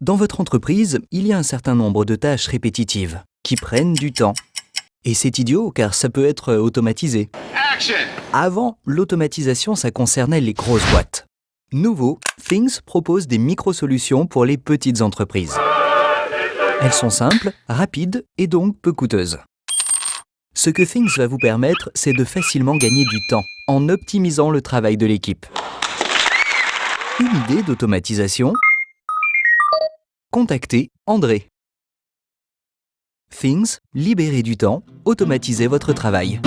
Dans votre entreprise, il y a un certain nombre de tâches répétitives qui prennent du temps. Et c'est idiot car ça peut être automatisé. Action! Avant, l'automatisation, ça concernait les grosses boîtes. Nouveau, Things propose des micro-solutions pour les petites entreprises. Elles sont simples, rapides et donc peu coûteuses. Ce que Things va vous permettre, c'est de facilement gagner du temps en optimisant le travail de l'équipe. Une idée d'automatisation Contactez André. Things, libérez du temps, automatisez votre travail.